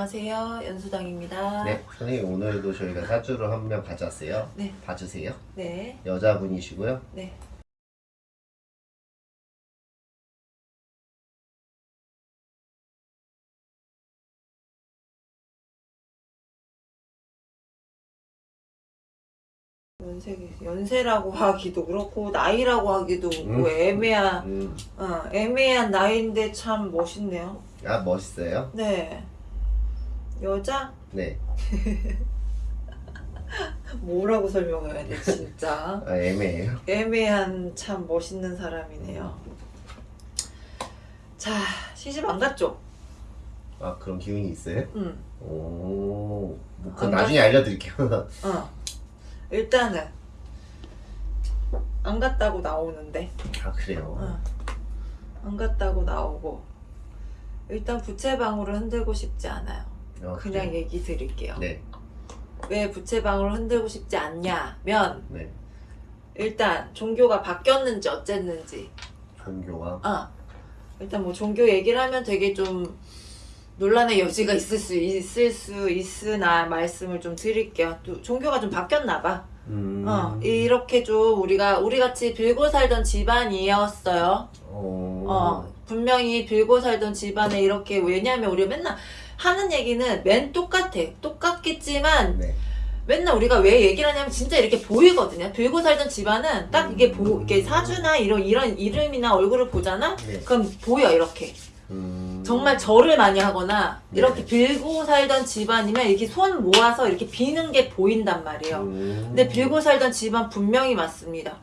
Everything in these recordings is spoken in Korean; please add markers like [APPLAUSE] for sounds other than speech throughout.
안녕하세요. 연수당입니다. 네, 선생님 오늘도 저희가 사주를 한 명 가져왔어요. 네. 봐주세요. 네. 여자분이시고요. 네. 연세, 연세라고 [LAUGHS] 하기도 그렇고 나이라고 하기도 음. 뭐 애매한 음, 어, 애매한 나이인데 참 멋있네요. 아 멋있어요. 네. 여자? 네, [LAUGHS] 뭐라고 설명해야 돼 진짜. 아, 애매해요. 애매한 참 멋있는 사람이네요. 자, 시집 안 갔죠? 아 그런 기운이 있어요? 응. 오, 뭐 그건 안 나중에 알려드릴게요. [LAUGHS] 어. 일단은 안 갔다고 나오는데. 아 그래요. 어. 안 갔다고 나오고. 일단 부채방울을 흔들고 싶지 않아요. 어, 그냥 그래요. 얘기 드릴게요. 네, 왜 부채방울을 흔들고 싶지 않냐면 네. 일단 종교가 바뀌었는지 어쨌는지 종교가 아, 일단 뭐 종교 얘기를 하면 되게 좀 논란의 여지가 있을 수 있을 수 있으나 말씀을 좀 드릴게요. 또 종교가 좀 바뀌었나 봐. 음, 어, 이렇게 좀 우리가 우리 같이 빌고 살던 집안이었어요. 어, 어, 분명히 빌고 살던 집안에 이렇게 왜냐하면 우리가 맨날 하는 얘기는 맨 똑같아. 똑같겠지만 네, 맨날 우리가 왜 얘기를 하냐면 진짜 이렇게 보이거든요. 빌고 살던 집안은 딱 이게 보, 이게 사주나 이런 이런 이름이나 얼굴을 보잖아. 네. 그럼 보여 이렇게. 음, 정말 절을 많이 하거나 네. 이렇게 빌고 살던 집안이면 이렇게 손 모아서 이렇게 비는 게 보인단 말이에요. 음, 근데 빌고 살던 집안 분명히 맞습니다.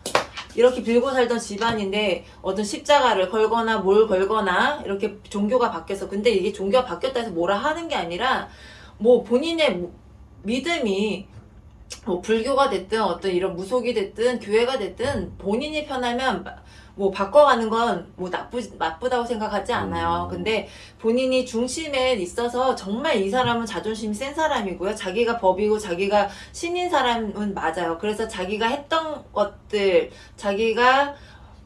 이렇게 빌고 살던 집안인데 어떤 십자가를 걸거나 뭘 걸거나 이렇게 종교가 바뀌어서 근데 이게 종교가 바뀌었다 해서 뭐라 하는 게 아니라 뭐 본인의 무- 믿음이 뭐 불교가 됐든 어떤 이런 무속이 됐든 교회가 됐든 본인이 편하면 마- 뭐 바꿔가는 건 뭐 나쁘 나쁘다고 생각하지 않아요. 음. 근데 본인이 중심에 있어서 정말 이 사람은 자존심이 센 사람이고요. 자기가 법이고 자기가 신인 사람은 맞아요. 그래서 자기가 했던 것들, 자기가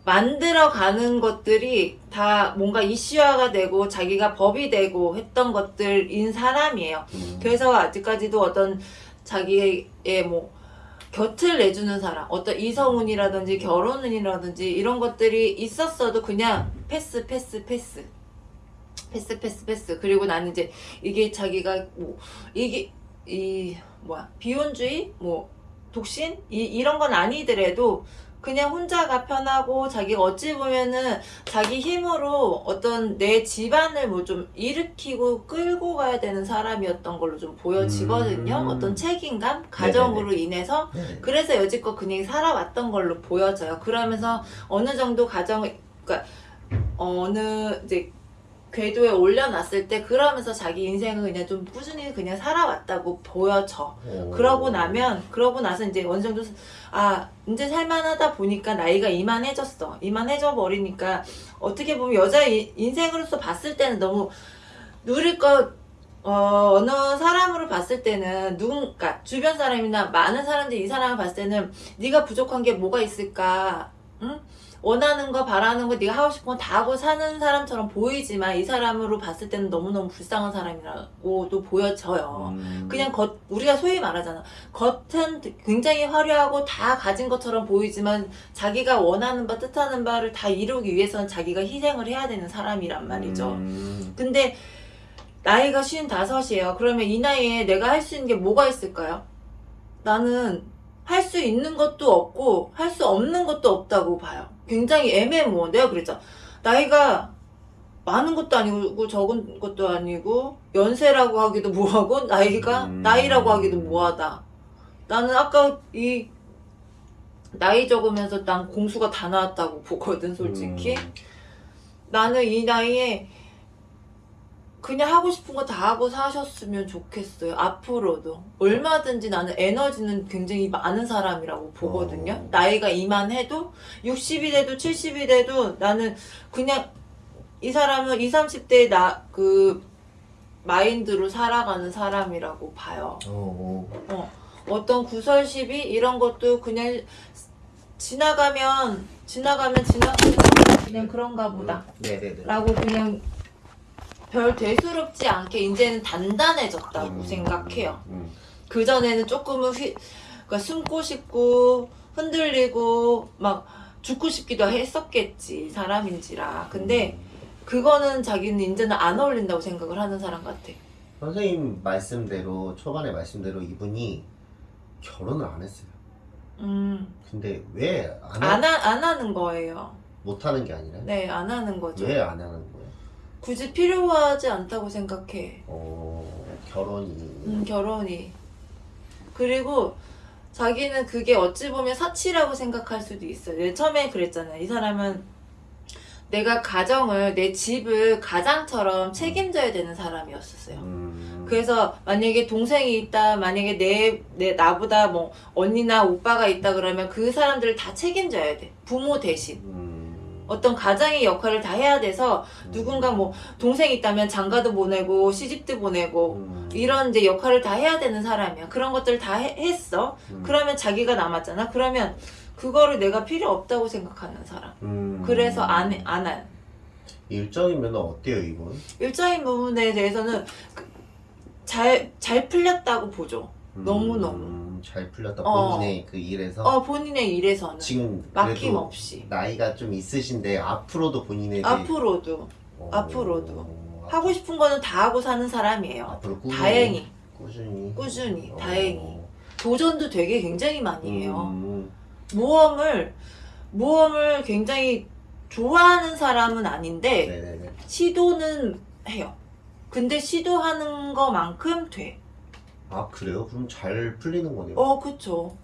만들어가는 것들이 다 뭔가 이슈화가 되고 자기가 법이 되고 했던 것들인 사람이에요. 음, 그래서 아직까지도 어떤 자기의 뭐 곁을 내주는 사람, 어떤 이성운이라든지 결혼운이라든지 이런 것들이 있었어도 그냥 패스, 패스, 패스. 패스, 패스, 패스. 그리고 나는 이제 이게 자기가 뭐, 이게, 이, 뭐야, 비혼주의? 뭐, 독신? 이, 이런 건 아니더라도 그냥 혼자가 편하고 자기가 어찌 보면은 자기 힘으로 어떤 내 집안을 뭐 좀 일으키고 끌고 가야 되는 사람이었던 걸로 좀 보여지거든요. 음. 어떤 책임감, 가정으로 인해서 네. 그래서 여지껏 그냥 살아왔던 걸로 보여져요. 그러면서 어느 정도 가정을, 그러니까 어느 이제 궤도에 올려놨을 때 그러면서 자기 인생을 그냥 좀 꾸준히 그냥 살아왔다고 보여져. 오. 그러고 나면 그러고 나서 이제 어느 정도 아 이제 살만하다 보니까 나이가 이만해졌어 이만해져 버리니까 어떻게 보면 여자 의 인생으로서 봤을 때는 너무 누릴 것 어, 어느 사람으로 봤을 때는 누군가 주변 사람이나 많은 사람들이 이 사람을 봤을 때는 네가 부족한 게 뭐가 있을까 응? 원하는 거 바라는 거 네가 하고 싶은 거 다 하고 사는 사람처럼 보이지만 이 사람으로 봤을 때는 너무너무 불쌍한 사람이라고도 보여져요. 음, 그냥 겉 우리가 소위 말하잖아. 겉은 굉장히 화려하고 다 가진 것처럼 보이지만 자기가 원하는 바 뜻하는 바를 다 이루기 위해서는 자기가 희생을 해야 되는 사람이란 말이죠. 음, 근데 나이가 쉰 다섯이에요. 그러면 이 나이에 내가 할 수 있는 게 뭐가 있을까요? 나는 할 수 있는 것도 없고 할 수 없는 것도 없다고 봐요 굉장히 애매모호 내가 그랬잖아 나이가 많은 것도 아니고 적은 것도 아니고 연세라고 하기도 뭐하고 나이가 음. 나이라고 하기도 뭐하다. 나는 아까 이 나이 적으면서 난 공수가 다 나왔다고 보거든 솔직히. 음, 나는 이 나이에 그냥 하고 싶은 거 다 하고 사셨으면 좋겠어요. 앞으로도. 얼마든지 나는 에너지는 굉장히 많은 사람이라고 보거든요. 어. 나이가 이만해도 60이 돼도 70이 돼도 나는 그냥 이 사람은 20, 30대의 나, 그, 마인드로 살아가는 사람이라고 봐요. 어, 어. 어떤 구설 시비 이런 것도 그냥 지나가면 지나가면 지나가면 그냥 그런가 보다 네네네. 라고 그냥 별 대수롭지 않게 이제는 단단해졌다고 음, 생각해요. 음. 그 전에는 조금은 휘, 그러니까 숨고 싶고 흔들리고 막 죽고 싶기도 했었겠지 사람인지라. 근데 그거는 자기는 이제는 안 어울린다고 생각을 하는 사람 같아. 선생님 말씀대로 초반에 말씀대로 이분이 결혼을 안 했어요. 음, 근데 왜안 안, 하, 안 하는 거예요. 못 하는 게 아니라 네, 안 하는 거죠. 왜 안 하는 거예요? 굳이 필요하지 않다고 생각해. 어 결혼이 음, 결혼이. 그리고 자기는 그게 어찌 보면 사치라고 생각할 수도 있어요. 내 처음에 그랬잖아요. 이 사람은 내가 가정을, 내 집을 가장처럼 책임져야 되는 사람이었었어요. 음, 그래서 만약에 동생이 있다, 만약에 내, 내, 나보다 뭐 언니나 오빠가 있다 그러면 그 사람들을 다 책임져야 돼. 부모 대신. 음, 어떤 가장의 역할을 다 해야 돼서 누군가 뭐 동생 있다면 장가도 보내고 시집도 보내고 음, 이런 이제 역할을 다 해야 되는 사람이야. 그런 것들을 다 해- 했어. 음, 그러면 자기가 남았잖아. 그러면 그거를 내가 필요 없다고 생각하는 사람. 음, 그래서 안, 해- 안 해. 일적이면 어때요 이분? 일적인 부분에 대해서는 그- 잘, 잘 풀렸다고 보죠. 너무너무. 음, 잘 풀렸다 어. 본인의 그 일에서 어, 본인의 일에서는. 지금 막힘없이. 나이가 좀 있으신데 앞으로도 본인에게 앞으로도. 어, 앞으로도. 앞- 하고 싶은 거는 다 하고 사는 사람이에요. 앞으로 꾸준히 다행히. 꾸준히 꾸준히, 어, 다행히. 도전도 되게 굉장히 많이 해요. 음, 모험을, 모험을 굉장히 좋아하는 사람은 아닌데, 네네네. 시도는 해요. 근데 시도하는 거만큼 돼. 아 그래요? 그럼 잘 풀리는 거네요. 어, 그쵸.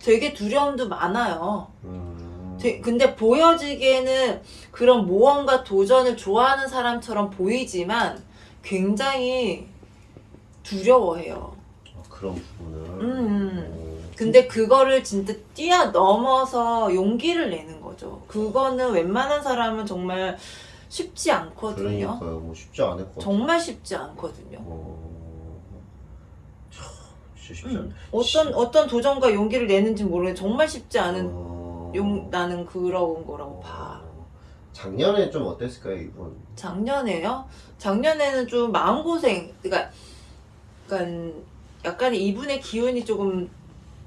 되게 두려움도 많아요. 음, 되- 근데 보여지기에는 그런 모험과 도전을 좋아하는 사람처럼 보이지만 굉장히 두려워해요. 아, 그런 부분을. 음. 어, 근데 그거를 진짜 뛰어넘어서 용기를 내는 거죠. 그거는 웬만한 사람은 정말 쉽지 않거든요. 그러니까요. 뭐 쉽지 않을 것 같아요. 정말 쉽지 않거든요. 어. 음, 어떤 어떤 도전과 용기를 내는지 모르는 정말 쉽지 않은 어, 용 나는 그런 거라고 봐. 어, 작년에 좀 어땠을까요 이분? 작년에요? 작년에는 좀 마음고생, 그러니까, 그러니까 약간 이분의 기운이 조금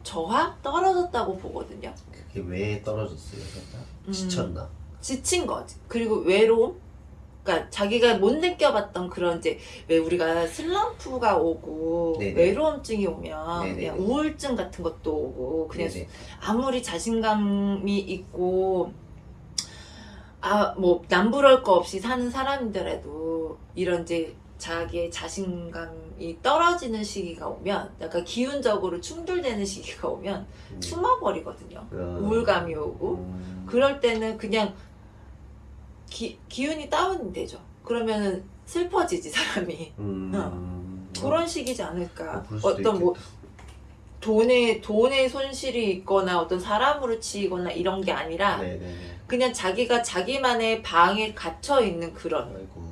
저하 떨어졌다고 보거든요. 그게 왜 떨어졌어요? 살짝? 음. 지쳤나? 지친 거지. 그리고 외로움. 그러니까 자기가 못 느껴봤던 그런 이제 왜 우리가 슬럼프가 오고 네네. 외로움증이 오면 네네네. 그냥 우울증 같은 것도 오고 그냥 네네. 아무리 자신감이 있고 아 뭐 남부러울 거 없이 사는 사람들에도 이런 이제 자기의 자신감이 떨어지는 시기가 오면 약간 기운적으로 충돌되는 시기가 오면 음. 숨어버리거든요. 어, 우울감이 오고 음, 그럴 때는 그냥 기, 기운이 다운되죠. 그러면은 슬퍼지지 사람이 음, 그런 식이지 않을까. 어, 수도 어떤 뭐 있겠다. 돈의 돈의 손실이 있거나 어떤 사람으로 치이거나 이런 게 아니라 네네네. 그냥 자기가 자기만의 방에 갇혀 있는 그런 아이고.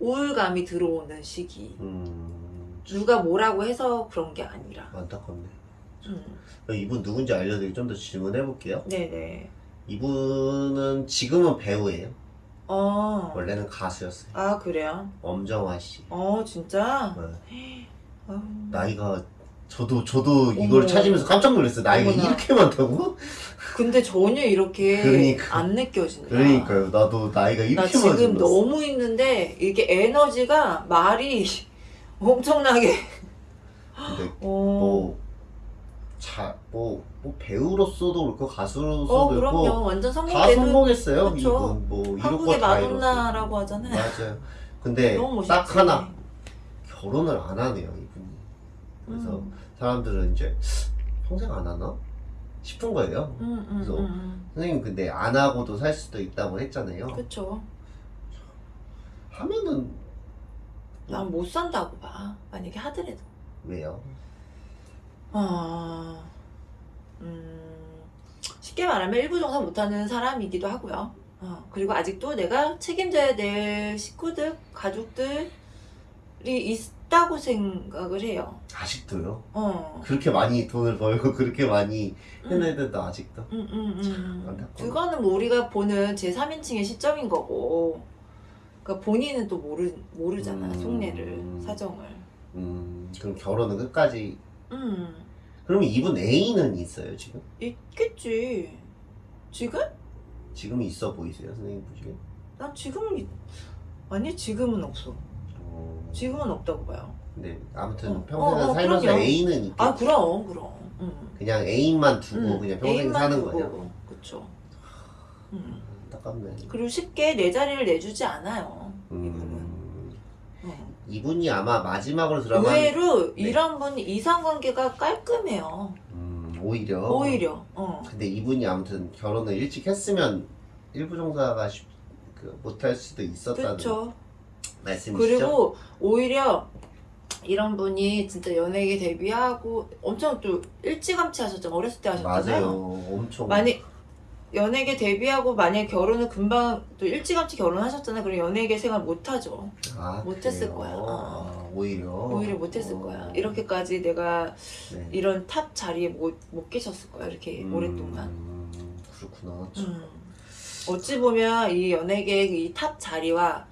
우울감이 들어오는 시기. 음, 누가 뭐라고 해서 그런 게 아니라. 안타깝네. 음. 이분 누군지 알려드리고 좀 더 질문해 볼게요. 네네. 이분은 지금은 배우예요. 어. 원래는 가수였어요. 아 그래요? 엄정화 씨. 어 진짜? 네. 아유. 나이가 저도 저도 이걸 어머. 찾으면서 깜짝 놀랐어요. 나이가 어머나. 이렇게 많다고? 근데 전혀 이렇게 그러니까. 안 느껴진다. 그러니까요. 나도 나이가 이렇게 나 많지 지금 몰랐어. 너무 있는데 이게 에너지가 말이 엄청나게 근데 어, 뭐, 자, 뭐, 뭐 배우로서도 그렇고 가수로서도 어 그렇고 그럼요 완전 다 성공되는 성공했어요. 그쵸. 이분 뭐 한국의 다 마돈나라고. 하잖아요. 맞아요. 근데. 딱 하나 결혼을 안 하네요 이분이. 그래서 음, 사람들은 이제 평생 안 하나 싶은 거예요. 음, 음, 그래서 음, 선생님 근데 안 하고도 살 수도 있다고 했잖아요. 음. 그쵸. 하면은 난 못 산다고 봐. 만약에 하더라도. 왜요? 아, 음, 쉽게 말하면 일부 종사 못하는 사람이기도 하고요. 어, 그리고 아직도 내가 책임져야 될 식구들, 가족들이 있다고 생각을 해요. 아직도요? 어. 그렇게 많이 돈을 벌고 그렇게 많이 음, 해내는데도 아직도? 음, 음, 음. 그거는 뭐 우리가 보는 제3인칭의 시점인 거고. 그러니까 본인은 또 모르 모르잖아 음. 속내를 사정을. 음, 그럼 결혼은 끝까지. 음 그러면 이분 애인은 있어요 지금? 있겠지. 지금? 지금 있어 보이세요 선생님 보시기에? 난 지금은 있- 아니 지금은 없어. 어, 지금은 없다고 봐요. 근데 아무튼 어, 평생 어, 어, 살면서 그럼요. 애인은 있겠지. 아 그럼 그럼. 음. 그냥 애인만 두고 음, 그냥 평생 애인만 사는 두고, 거냐고. 그쵸. 음. 안타깝네. 그리고 쉽게 내 자리를 내주지 않아요. 이분은. 이분이 아마 마지막으로 드라마 의외로 네. 이런 분이 이상관계가 깔끔해요. 음, 오히려 오히려. 어. 근데 이분이 아무튼 결혼을 일찍 했으면 일부 종사가 쉽- 그 못할 수도 있었다는 그렇죠. 말씀이시죠? 그리고 오히려 이런 분이 진짜 연예계 데뷔하고 엄청 또 일찌감치 하셨잖아요. 어렸을 때 하셨잖아요. 맞아요. 엄청 많이 연예계 데뷔하고 만약에 결혼을 금방 또 일찌감치 결혼하셨잖아요. 그럼 연예계 생활 못하죠. 아, 못했을? 거야. 아, 오히려 오히려 못했을 어. 거야. 이렇게까지 내가 네. 이런 탑 자리에 못, 못 계셨을 거야. 이렇게 음, 오랫동안. 그렇구나. 음. 어찌 보면 이 연예계 이 탑 자리와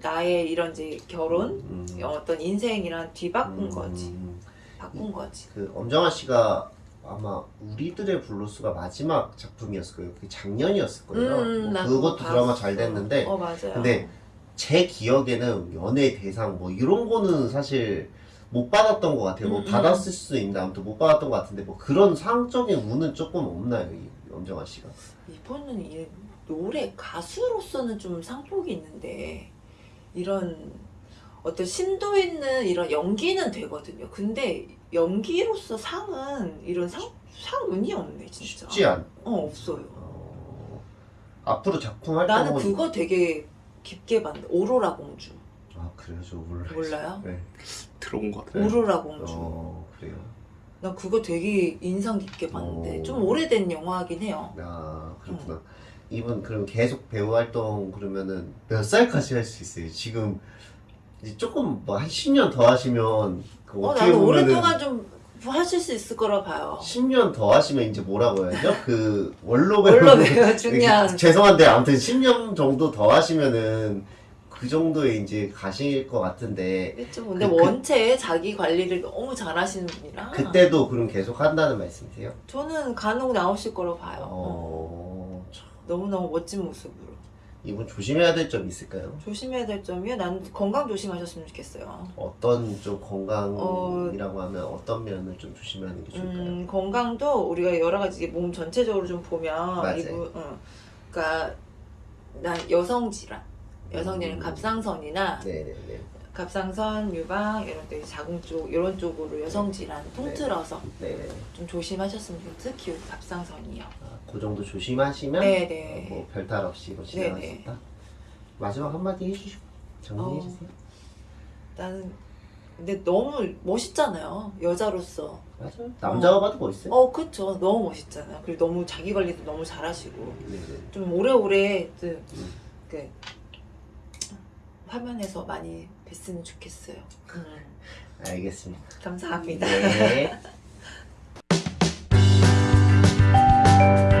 나의 이런 이제 결혼, 음, 어떤 인생이랑 뒤바꾼 음, 거지. 음. 바꾼 거지. 그 엄정화 씨가 아마 우리들의 블루스가 마지막 작품이었을 거예요. 그게 작년이었을 거예요. 뭐나 그것도 그거 드라마 봤어. 잘 됐는데 어 맞아요. 근데 제 기억에는 연예 대상 뭐 이런 거는 사실 못 받았던 것 같아요. 뭐 음, 음. 받았을 수도 있는데 아무튼 못 받았던 것 같은데 뭐 그런 상적인 운은 조금 없나요, 이 엄정화 씨가? 이분은 이 노래 가수로서는 좀 상복이 있는데 이런 어떤 심도 있는 이런 연기는 되거든요. 근데 연기로서 상은 이런 상 상운이 없네 진짜. 쉽지 않. 어 없어요. 어, 앞으로 작품 나는 활동은 그거 되게 깊게 봤는데 오로라 공주 아 그래요, 저 몰라요. 몰라요? 네. 들어온 것 같아요. 오로라 공주. 어 그래요. 난 그거 되게 인상 깊게 봤는데 어. 좀 오래된 영화긴 해요. 아 그렇구나. 음. 이분 그럼 계속 배우 활동 그러면은 몇 살까지 할 수 있어요? 지금 이제 조금 뭐 한 10년 더 하시면 그 어, 어떻게 나는 보면은 오랫동안 좀 하실 수 있을 거라 봐요. 10년 더 하시면 이제 뭐라고 해야죠? 그 원로 배우 원로 배우 [LAUGHS] 중요한 죄송한데 아무튼 10년 정도 더 하시면은 그 정도에 이제 가실 것 같은데 그렇죠. 근데 그- 그- 원체 자기 관리를 너무 잘하시는 분이라 그때도 그럼 계속 한다는 말씀이세요? 저는 간혹 나오실 거로 봐요. 어, 참, 너무너무 멋진 모습으로. 이분 조심해야 될점 있을까요? 조심해야 될 점이요? 난 건강 조심하셨으면 좋겠어요. 어떤 좀 건강이라고 하면 어떤 면을 좀 조심하는 게 좋을까요? 음, 건강도 우리가 여러 가지 몸 전체적으로 좀 보면 맞아요. 이분, 응. 그러니까 난 여성 질환, 여성 질환 음. 갑상선이나 네네네. 갑상선, 유방 이런 데 자궁 쪽 이런 쪽으로 여성 질환 통틀어서 네네. 좀 조심하셨으면 좋겠어요. 특히 갑상선이요. 아, 그 정도 조심하시면 네네. 뭐 별탈 없이 뭐 진행할 수. 있다. 마지막 한마디 해주시고 정리해 어. 주세요. 나는 근데 너무 멋있잖아요. 여자로서. 맞아요. 남자가 봐도 멋있어요. 어, 그쵸. 너무 멋있잖아요. 그리고 너무 자기 관리도 너무 잘하시고. 네네. 좀 오래오래 그, 음. 그 화면에서 많이 됐으면 좋겠어요. 알겠습니다. 감사합니다. 네. [LAUGHS]